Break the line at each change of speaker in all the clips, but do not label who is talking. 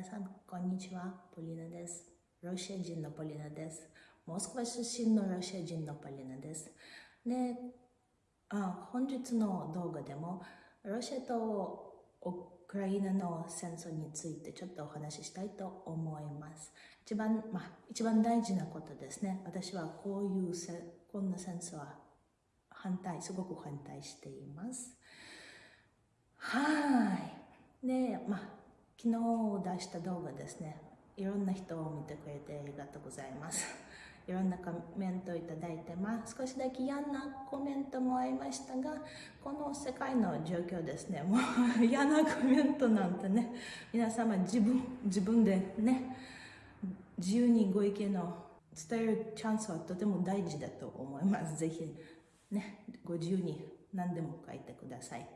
皆さん、こんにちは。ポリナです。ロシア人のポリナです。モスクワ出身のロシア人のポリナです。で、あ本日の動画でも、ロシアとウクライナの戦争についてちょっとお話ししたいと思います。一番、まあ、一番大事なことですね。私はこういうせ、こんな戦争は反対、すごく反対しています。はい。で、まあ、昨日出した動画ですね。いろんな人を見てくれてありがとうございます。いろんなコメントをいただいて、まあ、少しだけ嫌なコメントもありましたが、この世界の状況ですね、もう嫌なコメントなんてね、皆様自分、自分でね、自由にご意見を伝えるチャンスはとても大事だと思います。ぜひ、ね、ご自由に何でも書いてください。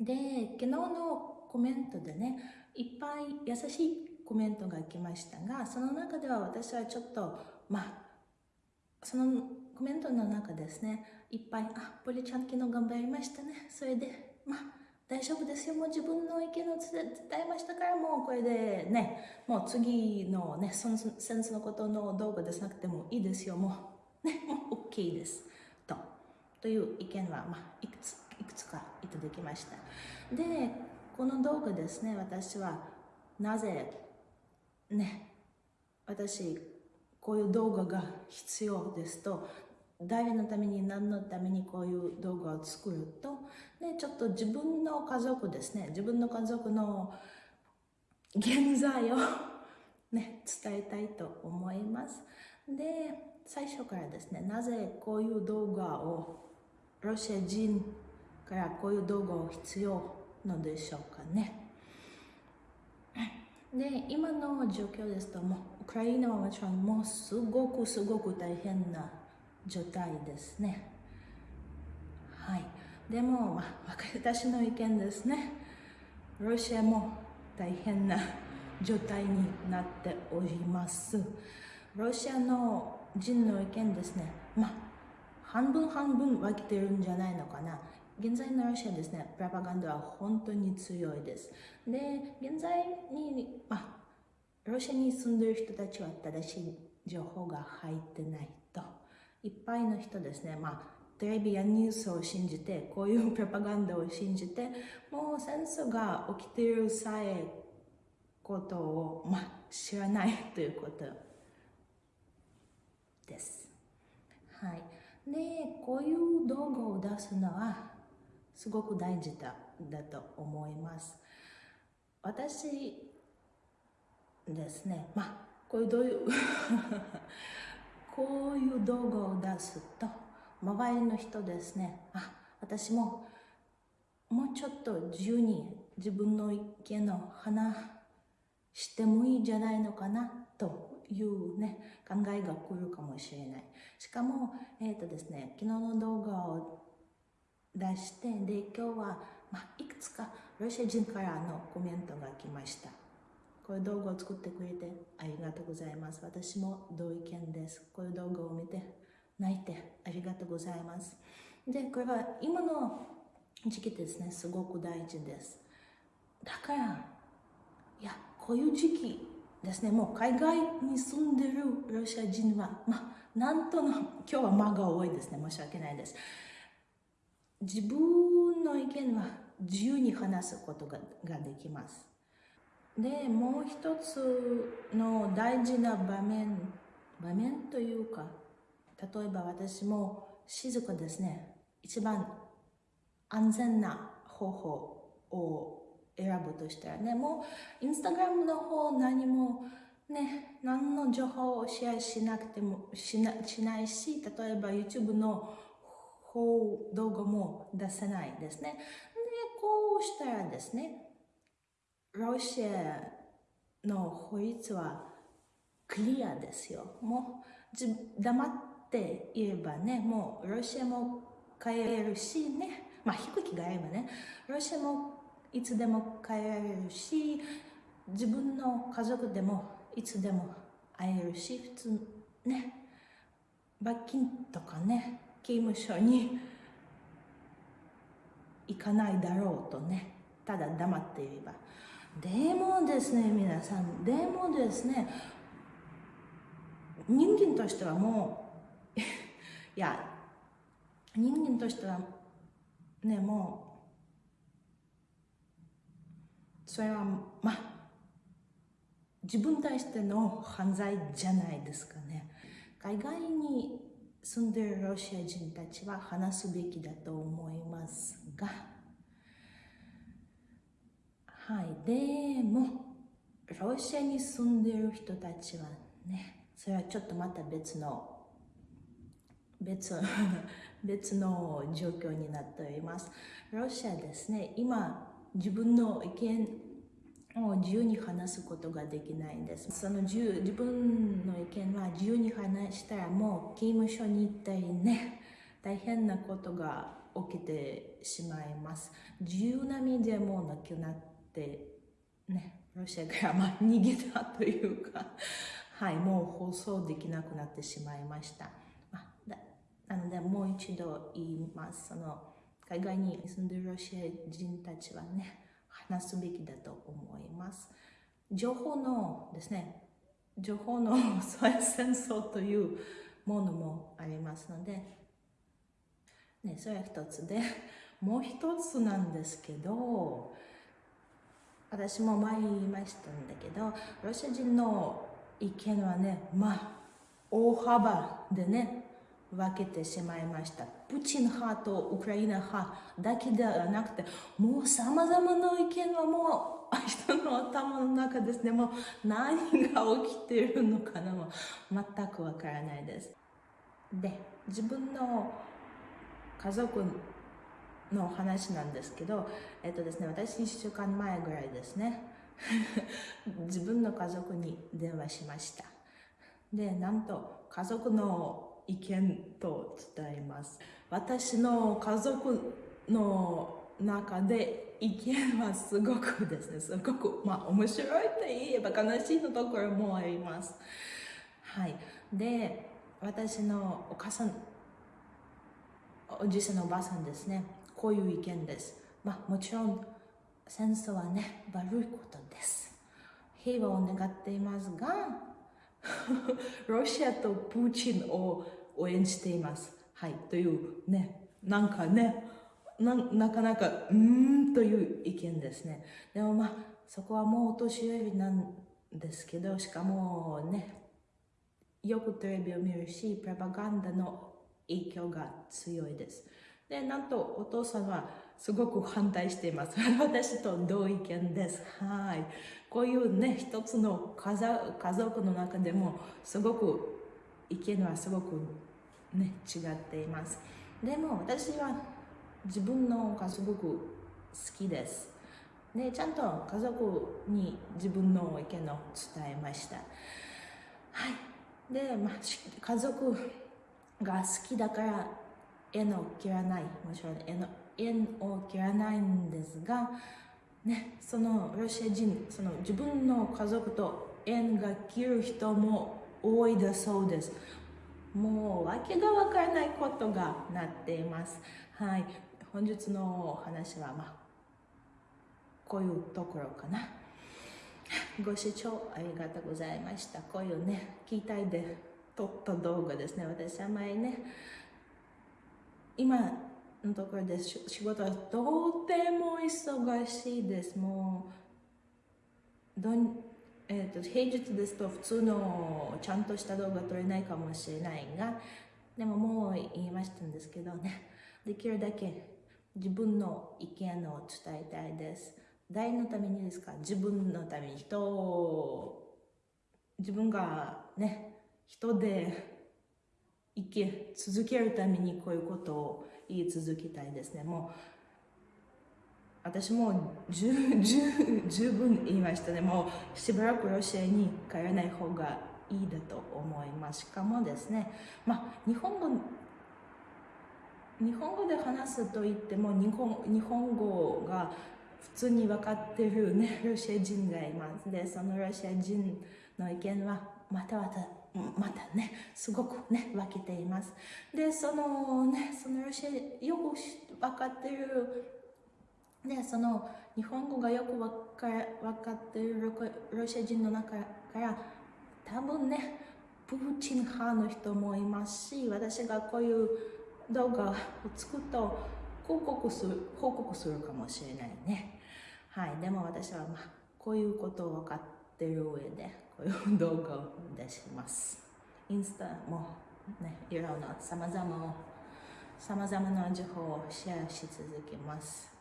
で、昨日のコメントでね、いっぱい優しいコメントが来ましたが、その中では私はちょっと、まあ、そのコメントの中ですね、いっぱい、あ、ポリちゃん昨日頑張りましたね。それで、まあ、大丈夫ですよ。もう自分の意見を伝えましたから、もうこれでね、もう次のね、戦争のことの動画でなくてもいいですよ。もう、ね、もう OK です。と、という意見は、まあ、いくつ、いくつかいただきました。で、この動画ですね、私はなぜね、私、こういう動画が必要ですと、誰のために何のためにこういう動画を作ると、ね、ちょっと自分の家族ですね、自分の家族の現在を ね、伝えたいと思います。で、最初からですね、なぜこういう動画をロシア人からこういう動画を必要のでしょうかね。で、今の状況ですと、もウクライナはもちろんもうすごくすごく大変な状態ですね。はい。でも、まあ、私の意見ですね。ロシアも大変な状態になっております。ロシアの人の意見ですね。まあ、半分半分分けてるんじゃないのかな。現在のロシアですね、プラパガンダは本当に強いです。で、現在に、まあ、ロシアに住んでる人たちは正しい情報が入ってないと。いっぱいの人ですね、まあ、テレビやニュースを信じて、こういうプラパガンダを信じて、もう戦争が起きているさえことを、まあ、知らないということです。はい。で、こういう動画を出すのは、すごく大事だだと思います。私ですね、まあ、こういうどういう こういう動画を出すと、周りの人ですね、あ、私ももうちょっと自由に自分の意見を話してもいいんじゃないのかなというね、考えが来るかもしれない。しかも、えっ、ー、とですね、昨日の動画を出して、で、今日は、まあ、いくつかロシア人からのコメントが来ました。こういう動画を作ってくれてありがとうございます。私も同意見です。こういう動画を見て泣いてありがとうございます。で、これは今の時期ですね、すごく大事です。だから、いや、こういう時期ですね、もう海外に住んでるロシア人は、まあ、なんとの、今日は間が多いですね、申し訳ないです。自分の意見は自由に話すことができます。で、もう一つの大事な場面、場面というか、例えば私も静かですね、一番安全な方法を選ぶとしたらね、もうインスタグラムの方何もね、何の情報をシェアしなくてもしなしないし、例えば YouTube の方動画も出せないですね。で、こうしたらですね、ロシアの法律はクリアですよ。もう黙っていればね、もうロシアも帰れるしね、まあ飛行機があればね、ロシアもいつでも帰れるし、自分の家族でもいつでも会えるし、普通ね、罰金とかね、刑務所に行かないだろうとね、ただ黙っていれば。でもですね皆さんでもですね人間としてはもういや人間としてはねもうそれはまあ自分に対しての犯罪じゃないですかね海外に住んでいるロシア人たちは話すべきだと思いますが。はい。でもロシアに住んでいる人たちはねそれはちょっとまた別の別 別の状況になっております。ロシアですね。今自分の意見を自由に話すことができないんです。その自由自分の意見は自由に話したらもう刑務所に行ったりね大変なことが起きてしまいます。自由な身でもなくなってねロシアからまあ逃げたというか はいもう放送できなくなってしまいました。なのでもう一度言います。その海外に住んでるロシア人たちはね話すべきだと思います。情報のですね情報の戦争というものもありますので、ね、それは一つでもう一つなんですけど私も前言いましたんだけどロシア人の意見はねまあ大幅でね分けてしまいました。プーチン派とウクライナ派だけではなくて、もう様々な意見はもう人の頭の中ですね。もう何が起きているのかなも全くわからないです。で、自分の家族の話なんですけど、えっとですね、私1週間前ぐらいですね、自分の家族に電話しました。で、なんと家族の意見と伝えます。私の家族の中で意見はすごくですね、すごく、まあ面白いと言えば悲しいのところもあります。はい。で、私のお母さん、おじいさんのおばあさんですね、こういう意見です。まあもちろん戦争はね、悪いことです。平和を願っていますが、ロシアとプーチンを応援しています。はい。というね、なんかね、ななかなか、うーんという意見ですね。でもまあ、そこはもうお年寄りなんですけど、しかもね、よくテレビを見るし、プロパガンダの影響が強いです。で、なんとお父さんはすごく反対しています。私と同意見です。はい。こういうね、一つの家族の中でも、すごく意見はすごくね、違っています。でも私は自分の家族好きです。で、ちゃんと家族に自分の意見を伝えました。はい。で、まあ、家族が好きだから縁を切らない。もちろん縁縁を切らないんですが、ね、そのロシア人、その自分の家族と縁が切る人も多いだそうです。もう訳がわからないことがなっています。はい。本日のお話は、まあ、こういうところかな。ご視聴ありがとうございました。こういうね、聞いたいで撮った動画ですね。私は前ね、今のところで仕事はとても忙しいです。もう、どんえーと、平日ですと普通のちゃんとした動画撮れないかもしれないがでももう言いましたんですけどね。できるだけ自分の意見を伝えたいです。誰のためにですか？自分のために。人を自分がね人で生き続けるためにこういうことを言い続けたいですねもう私も十十分言いましたね。もうしばらくロシアに帰らない方がいいだと思います。しかもですね、まあ、日本語、日本語で話すと言っても日本日本語が普通に分かってるね、ロシア人がいます。で、そのロシア人の意見はまたまたまたね、すごくね、分けています。で、そのね、そのロシア、よく分かってるでその日本語がよくわか分かっているロシア人の中から多分ねプーチン派の人もいますし私がこういう動画を作ると報告する報告するかもしれないねはいでも私はまあこういうことを分かっている上で 動画を出します。インスタもねいろんなさまざまさまざまな情報をシェアし続けます。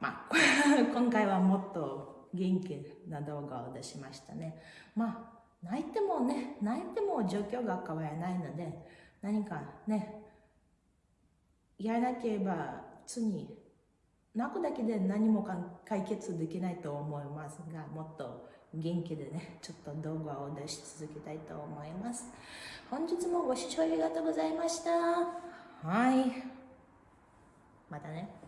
まあ 今回はもっと元気な動画を出しましたね。まあ、泣いてもね、泣いても状況が変わらないので、何かね、やらなければ次、泣くだけで何も解決できないと思いますが、もっと元気でね、ちょっと動画を出し続けたいと思います。本日もご視聴ありがとうございました。はい。またね。